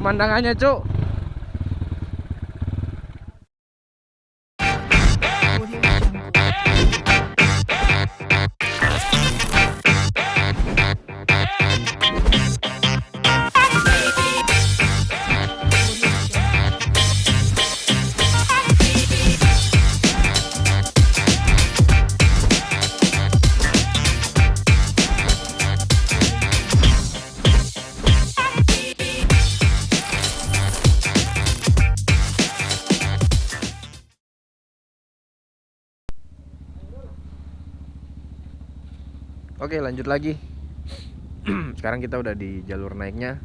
pemandangannya cuk Oke lanjut lagi. Sekarang kita udah di jalur naiknya.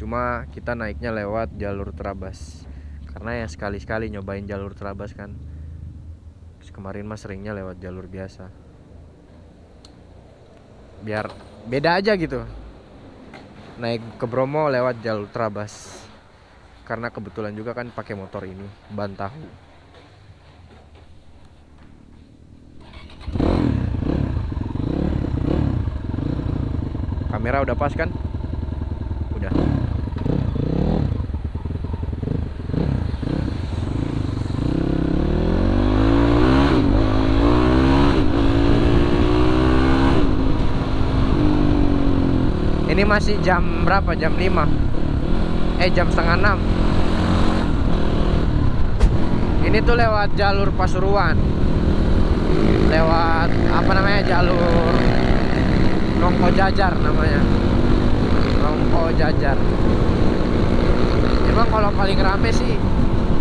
Cuma kita naiknya lewat jalur terabas Karena ya sekali-sekali nyobain jalur terabas kan. Terus Kemarin mas seringnya lewat jalur biasa. Biar beda aja gitu. Naik ke Bromo lewat jalur terabas Karena kebetulan juga kan pakai motor ini Ban tahu kamera udah pas kan? Udah. Ini masih jam berapa? Jam 5 eh jam setengah 6 ini tuh lewat jalur Pasuruan. Lewat apa namanya jalur Rongko Jajar namanya. Rongko Jajar. Emang kalau paling rame sih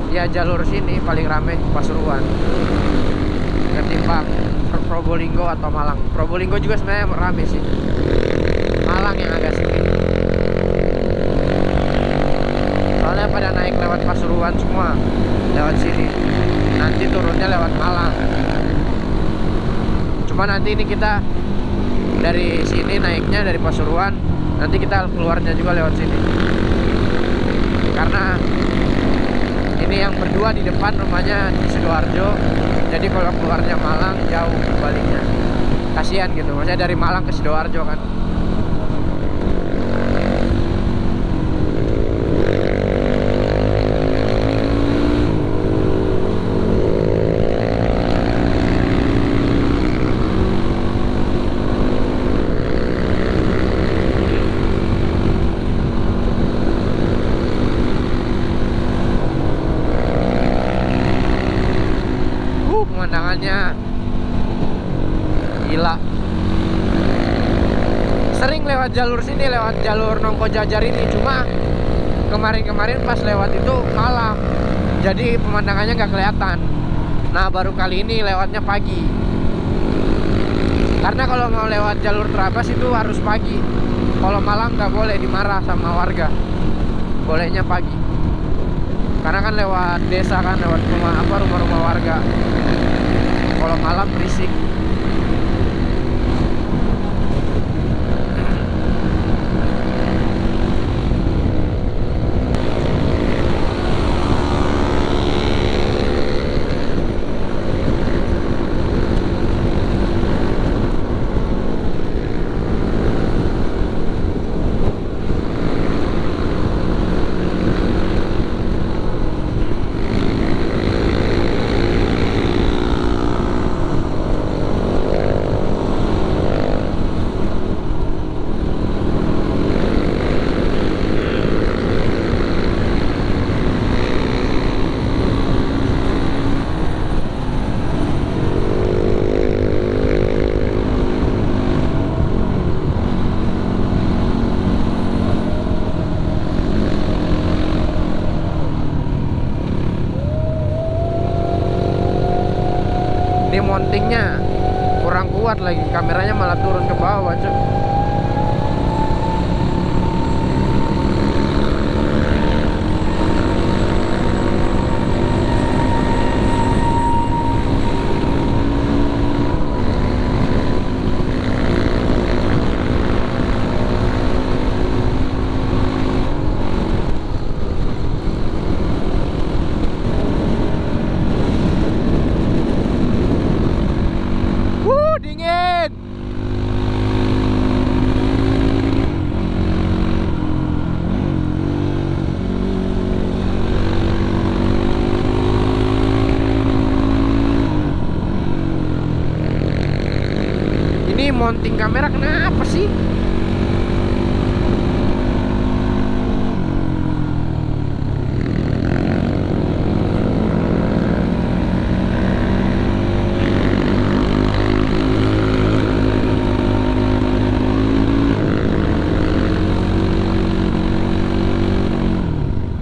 Ya jalur sini paling rame Pasuruan. Ketimbang Probolinggo atau Malang. Probolinggo juga sebenarnya rame sih. Malang yang agak sedikit. Soalnya pada naik lewat Pasuruan semua Lewat sini. Nanti turunnya lewat Malang. Cuma nanti ini kita dari sini naiknya dari Pasuruan. Nanti kita keluarnya juga lewat sini. Karena ini yang berdua di depan rumahnya di Sidoarjo. Jadi kalau keluarnya Malang jauh baliknya. Kasihan gitu. Maksudnya dari Malang ke Sidoarjo kan pemandangannya gila. Sering lewat jalur sini lewat jalur Nongko Jajar ini. Cuma kemarin-kemarin pas lewat itu malam. Jadi pemandangannya nggak kelihatan. Nah baru kali ini lewatnya pagi. Karena kalau mau lewat jalur terabas itu harus pagi. Kalau malam nggak boleh dimarah sama warga. Bolehnya pagi. Karena kan lewat desa kan lewat rumah apa rumah-rumah warga. Kalau malam berisik kamera kenapa sih?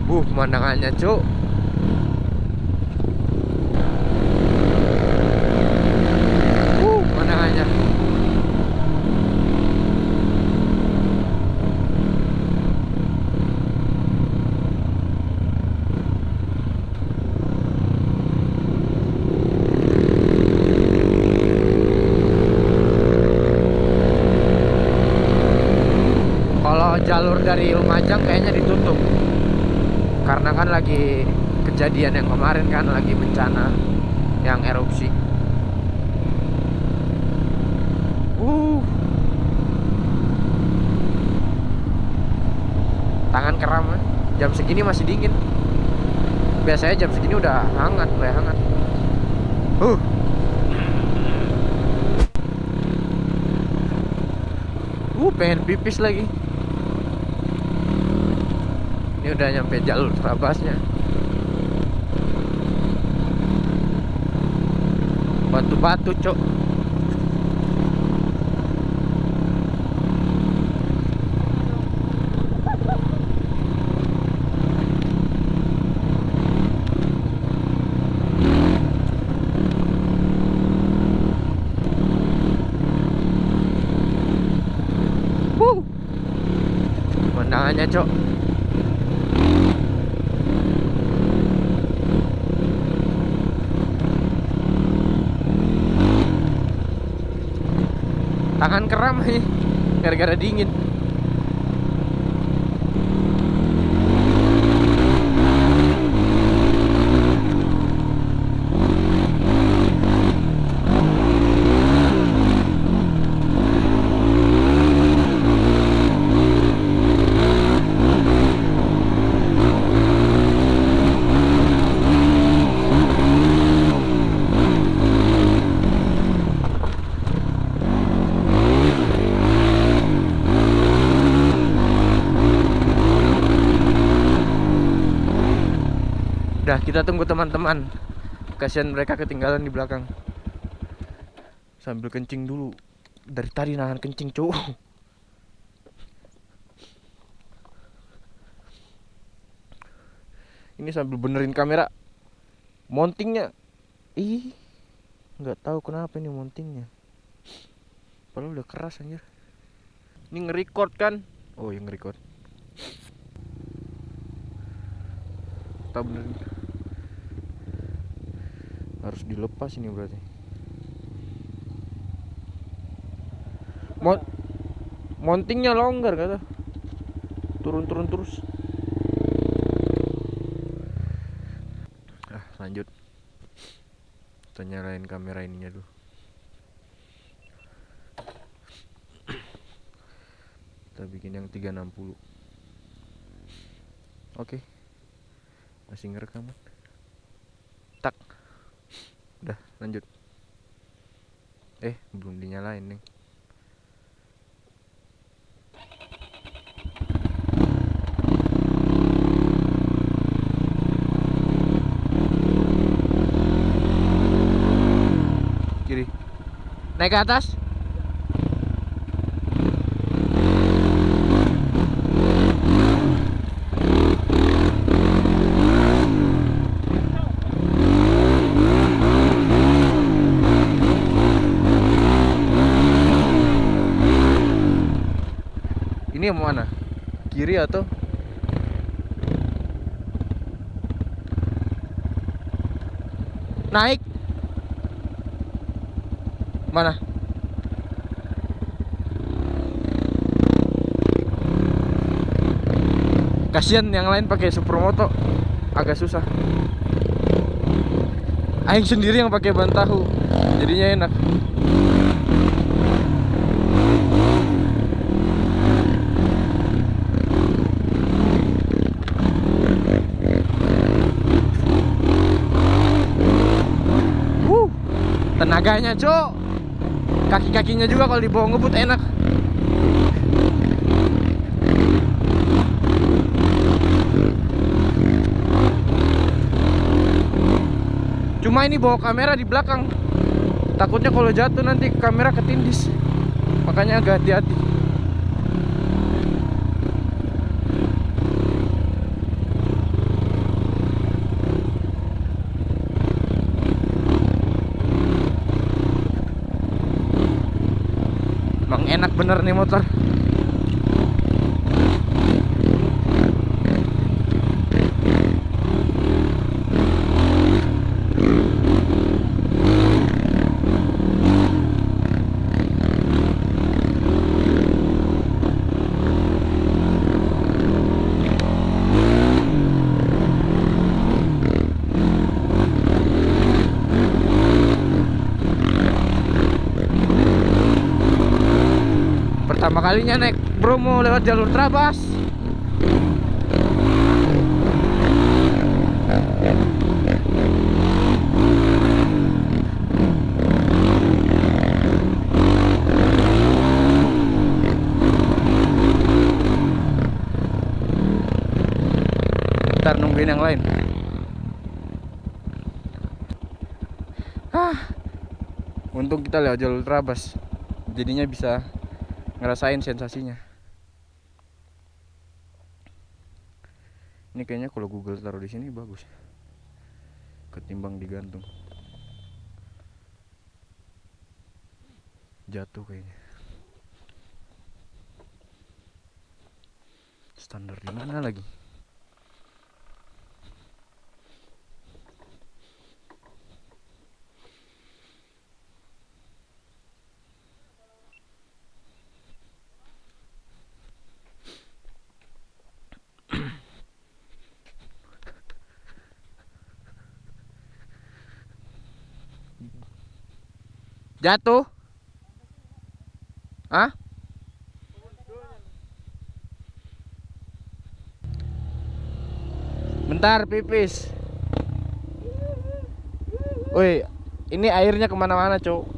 Uh, pemandangannya, Cuk. Uh, pemandangannya. Kalau jalur dari Lumajang kayaknya ditutup karena kan lagi kejadian yang kemarin kan lagi bencana yang erupsi. Uh. Tangan keram eh. jam segini masih dingin. Biasanya jam segini udah hangat, mulai hangat. Uh. Uh, pengen pipis lagi. Ini udah nyampe jalur terabasnya. Batu-batu, Cok. Pemandangannya, Cok. Tangan keram nih gara-gara dingin. Udah, kita tunggu teman-teman. Kasihan mereka ketinggalan di belakang. Sambil kencing dulu. Dari tadi nahan kencing, cowok. Ini sambil benerin kamera. Mountingnya. Ih. nggak tahu kenapa ini mountingnya. Padahal udah keras anjir. Ini nge-record kan? Oh, yang nge-record. Tak benerin harus dilepas ini berarti. Mon mountingnya longgar kata. Turun-turun terus. Ah lanjut. Kita nyalain kamera ininya dulu. Kita bikin yang 360 oke masih ngerekam. Kan? tak. Udah lanjut. Eh belum dinyalain nih kiri. Naik ke atas ini yang mana? Kiri atau? Naik. Mana? Kasihan yang lain pakai supermoto agak susah. Aing sendiri yang pakai ban tahu jadinya enak Tenaganya, Cok. kaki-kakinya juga kalau dibawa ngebut enak. Cuma ini bawa kamera di belakang. Takutnya kalau jatuh nanti kamera ketindis. Makanya agak hati-hati Emang enak bener nih motor Pertama kalinya naik Bromo lewat jalur Trabas. Ntar nungguin yang lain. Ah, Untung kita lewat jalur Trabas. Jadinya bisa ngerasain sensasinya. Ini kayaknya kalau Google taruh di sini bagus. Ketimbang digantung. Jatuh kayaknya. Standar di mana lagi Jatuh? Hah? Bentar pipis. Woi, ini airnya ke mana-mana cowok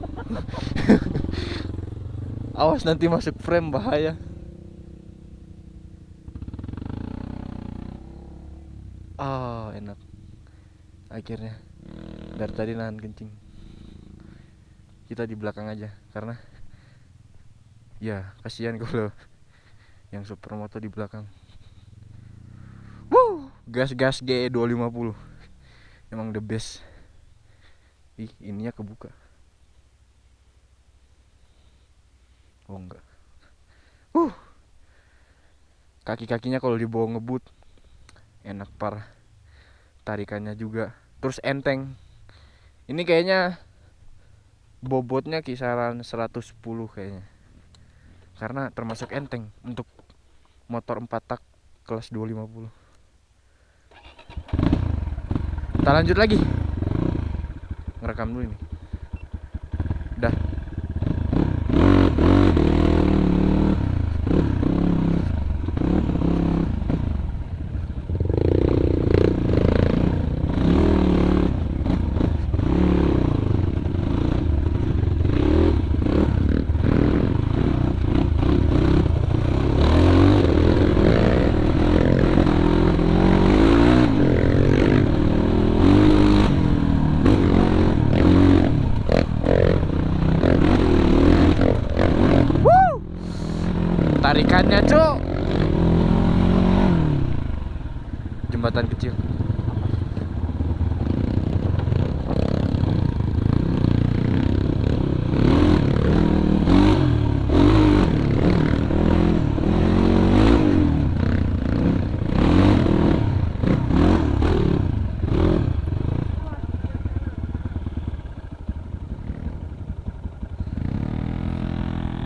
Awas nanti masuk frame bahaya. Oh enak. Akhirnya. Dari tadi nahan kencing kita di belakang aja karena ya kasihan kalau yang supermoto di belakang. Wuh, gas gas GE 250 emang the best. Ih ininya kebuka. Oh enggak. Uh kaki kakinya kalau dibawa ngebut enak parah. Tarikannya juga. Terus enteng. Ini kayaknya bobotnya kisaran 110 kayaknya. Karena termasuk enteng untuk motor 4 tak kelas 250 kita lanjut lagi. Ngerekam dulu ini. Dah tarikannya cuk. Jembatan kecil.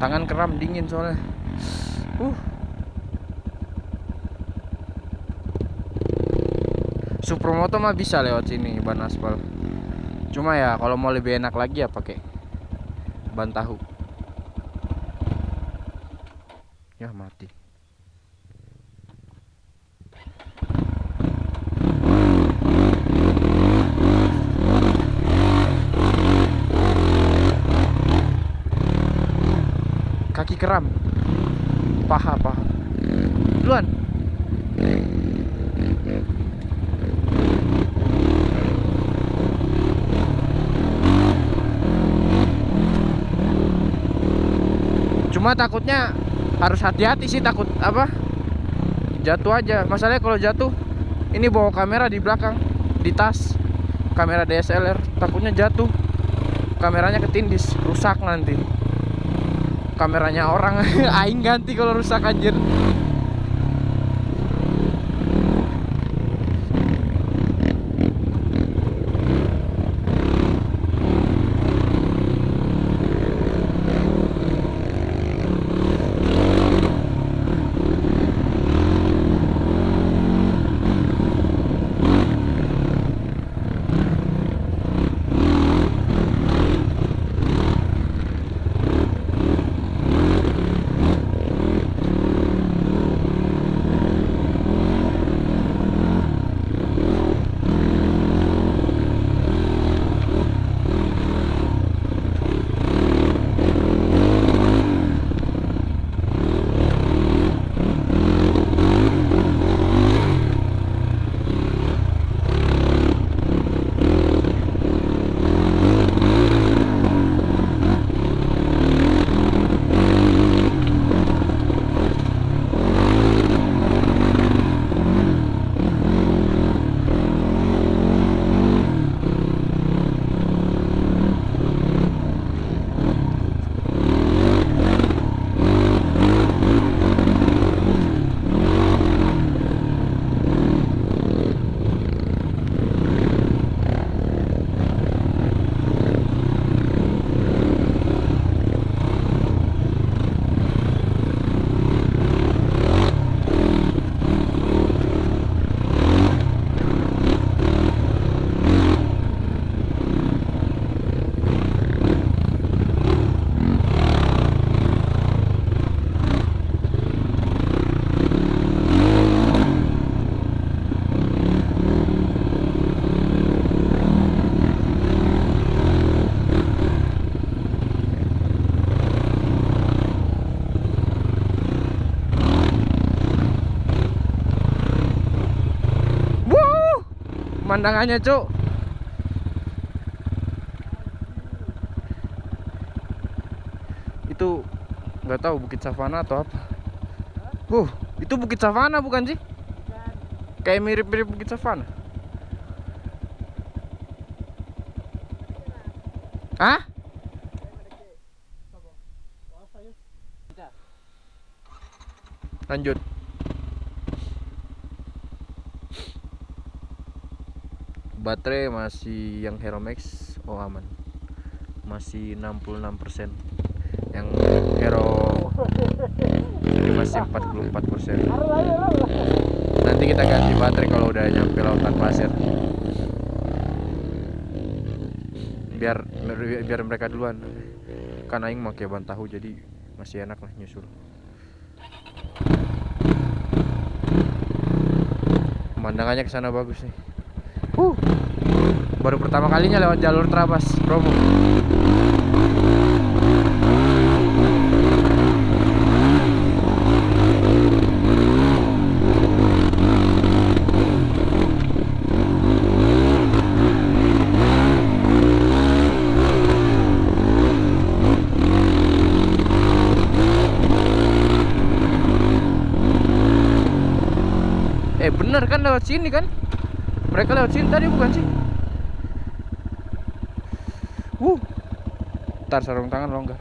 Tangan kram dingin soalnya uh. Supermoto mah bisa lewat sini ban aspal. Cuma ya kalau mau lebih enak lagi ya pakai ban tahu ya mati keram paha paha duluan takutnya harus hati-hati sih takut apa? Jatuh aja. Masalahnya kalau jatuh ini bawa kamera di belakang di tas. Kamera DSLR takutnya jatuh. Kameranya ketindis rusak nanti. Kameranya orang aing ganti kalau rusak anjir pemandangannya cuk itu nggak tahu bukit savana atau apa uh itu bukit savana bukan sih kayak mirip-mirip bukit savana Hah? Lanjut. Baterai masih yang Hero Max oh aman. Masih 66%. Yang Hero ini masih 44%. Nanti kita ganti baterai kalau udah nyampe lautan pasir. Biar biar mereka duluan. Kan aing pakai ban tahu jadi masih enak lah nyusul. Pemandangannya ke sana bagus nih. Huh. Baru pertama kalinya lewat jalur Trabas, Bromo. Eh bener kan lewat sini kan? Mereka lewat sini tadi bukan sih? Wuh. Ntar sarung tangan longgar.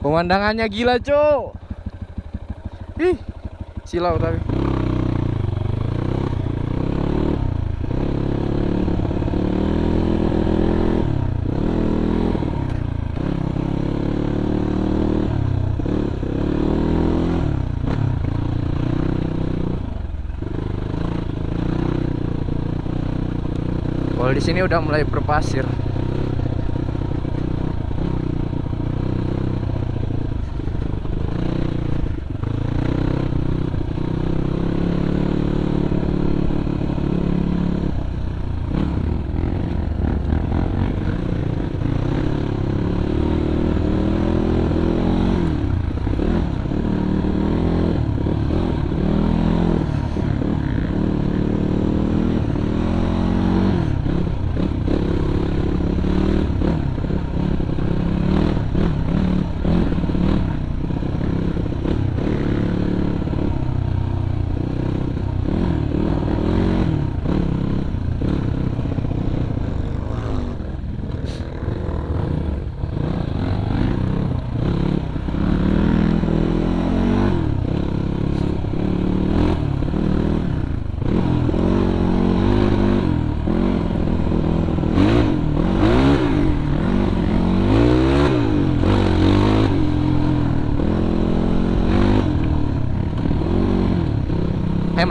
Pemandangannya gila, Cok. Ih, silau tapi. Kalau di sini udah mulai berpasir.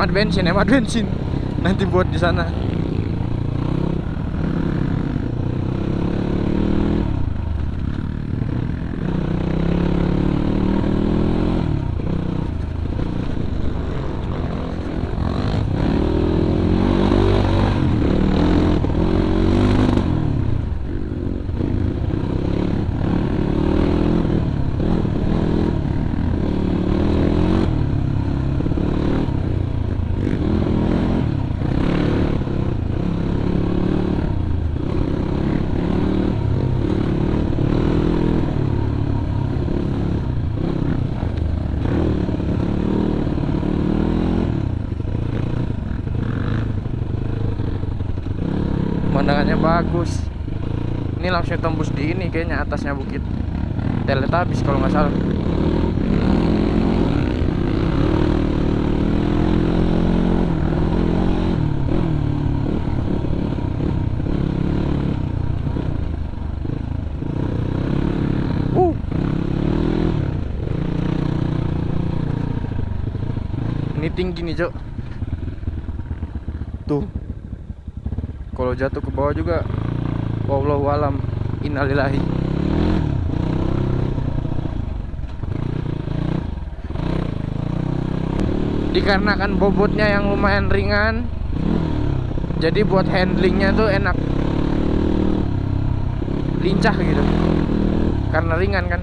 Bensin hemat bensin nanti buat di sana pemandangannya bagus ini langsung tembus di ini kayaknya atasnya bukit Teletabis kalau nggak salah Uh. Ini tinggi nih, Cok. Tuh. Kalau jatuh ke bawah juga wallahu alam innalillahi. Dikarenakan bobotnya yang lumayan ringan, jadi buat handlingnya tuh enak, lincah gitu. Karena ringan kan.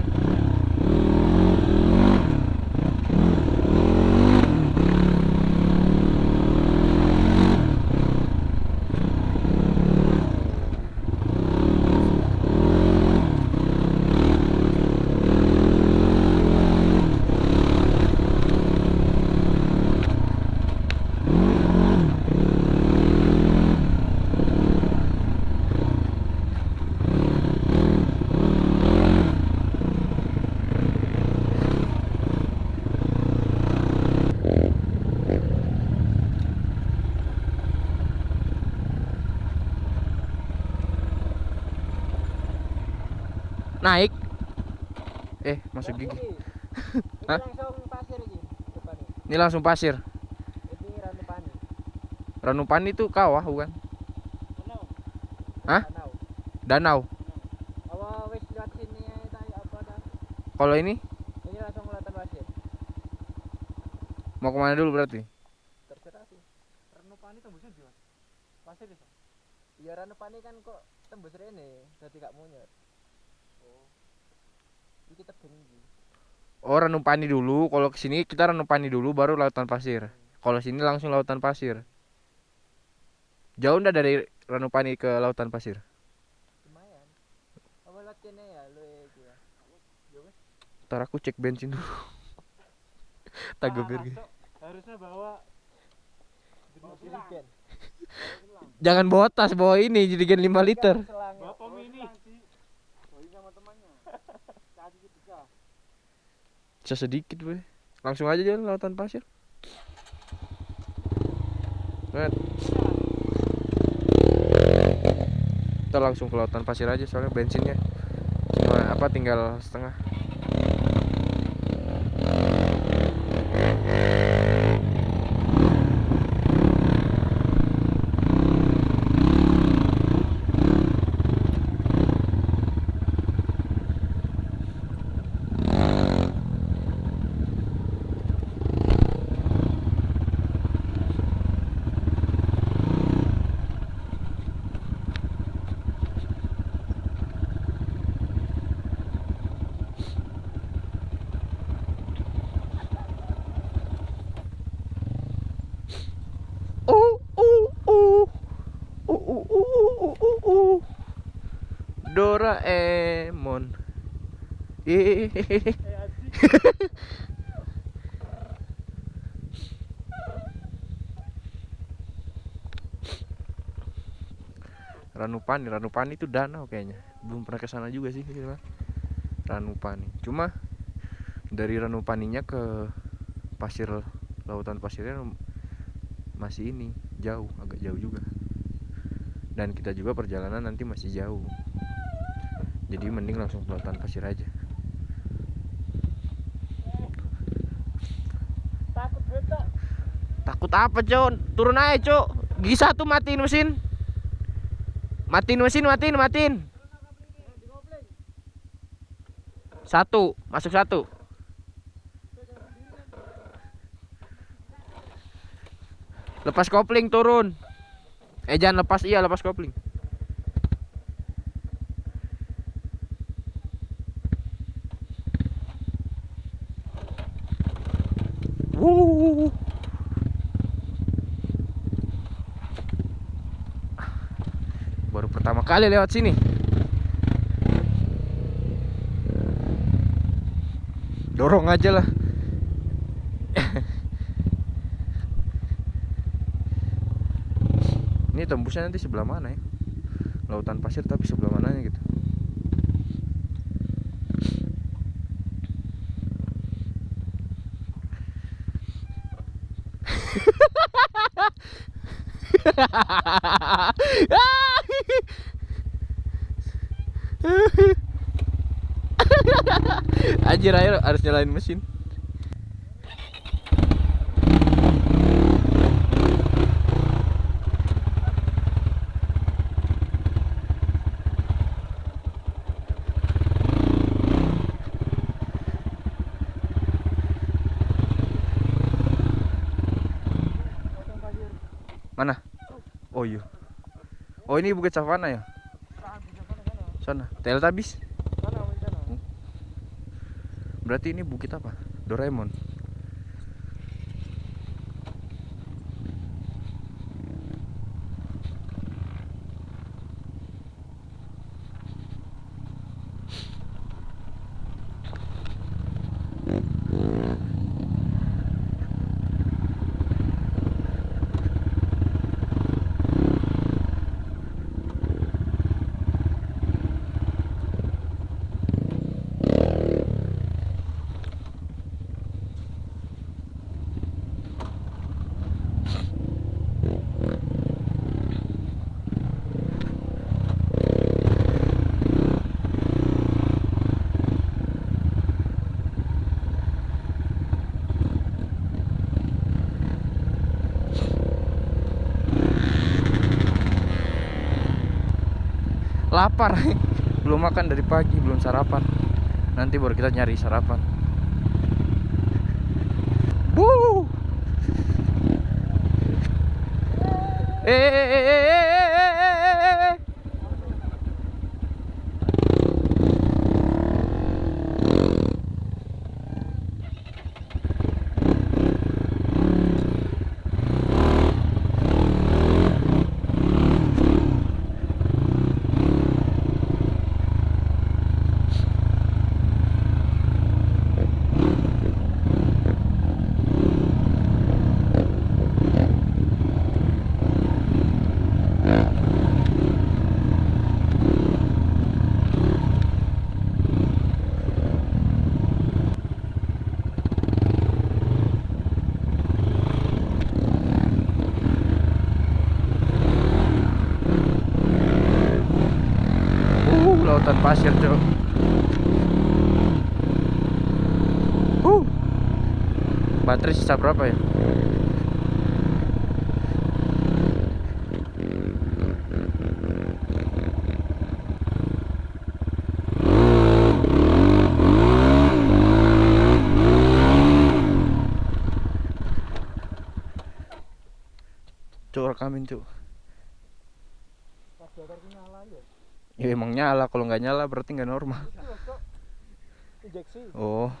Naik. Eh, masuk gigi. Hah? langsung pasir ini. Ini langsung pasir. Ini Ranupani. Ranupani itu kawah bukan? Danau. Hah? Danau. Kalau ini Ini langsung kelihatan pasir. mau ke mana dulu berarti? Terserah sih. Ranupani tembusnya di? Pasir ya? Ya Ranupani kan kok tembus rene dadi gak munyet. Tebing iki. Oh, Ranupani dulu. Kalau ke sini kita Ranupani dulu baru lautan pasir. Kalau sini langsung lautan pasir. Jauh ndak dari Ranupani ke lautan pasir? Lumayan. Apa kene ya lu iki ya. Ntar aku cek bensin dulu. Tago biar gitu. Harusnya bawa Jerigen. Jangan bawa tas, bawa ini jadikan 5 liter. Selangnya. bawa pom ini. Bisa sedikit, weh. Langsung aja jalan lautan pasir. Lihat. Kita langsung ke lautan pasir aja soalnya bensinnya cuma apa tinggal setengah. Uh, uh, uh. Uh, uh, uh, uh, uh, uh. Doraemon. Ranupani, Ranupani itu danau kayaknya. Belum pernah ke sana juga sih gitu kan. Ranupani. Cuma dari Ranupaninya ke pasir lautan pasirnya masih ini jauh, agak jauh juga. Dan kita juga perjalanan nanti masih jauh. Jadi mending langsung ke lautan pasir aja. Takut. Takut apa, Cok? Turun aja, Cok. Gigi satu matiin mesin. Matiin mesin, matiin, matiin. Satu, masuk satu. Lepas kopling turun. Eh jangan lepas iya lepas kopling. Wuh. Baru pertama kali lewat sini. Dorong aja lah. Ini tembusnya nanti sebelah mana ya? Lautan pasir tapi sebelah mananya gitu. Anjir air harus nyalain mesin. Mana? Oh iya. Oh ini Bukit Savana ya? Sana. Teletubbies. Berarti ini bukit apa? Doraemon. Lapar. belum makan dari pagi, belum sarapan. Nanti baru kita nyari sarapan. Eh, eh, eh, eh, eh, eh, eh. Uh, lautan pasir, Cok. Uh. Baterai sisa berapa ya? Cuk, rekamin, Cuk. Radiatorku nyala ya. Ya emang nyala, kalau nggak nyala berarti nggak normal. Injeksi. Oh?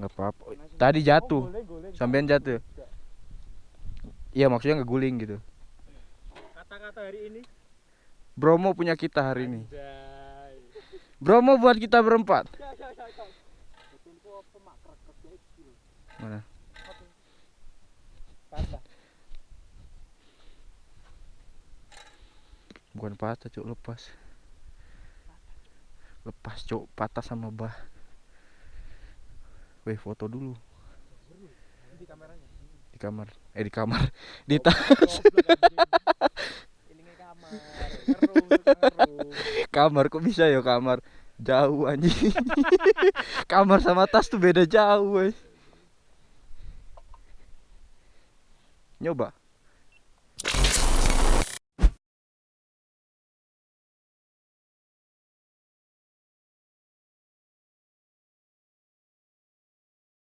Nggak apa-apa. Tadi jatuh, Oh, guling, guling. sampean jatuh. Iya maksudnya ngeguling gitu. Kata-kata hari ini. Bromo punya kita hari ini. Bromo buat kita berempat. Ya. Mana? Bukan patah, cuk, lepas. Lepas, cuk, patah sama bah. Weh, foto dulu Di kameranya. di kamar. Eh di kamar. Di tas. Ini kamar. Ngeru, ngeru. kamar kok bisa ya kamar? Jauh anjing. kamar sama tas tuh beda jauh, weh. Nyoba.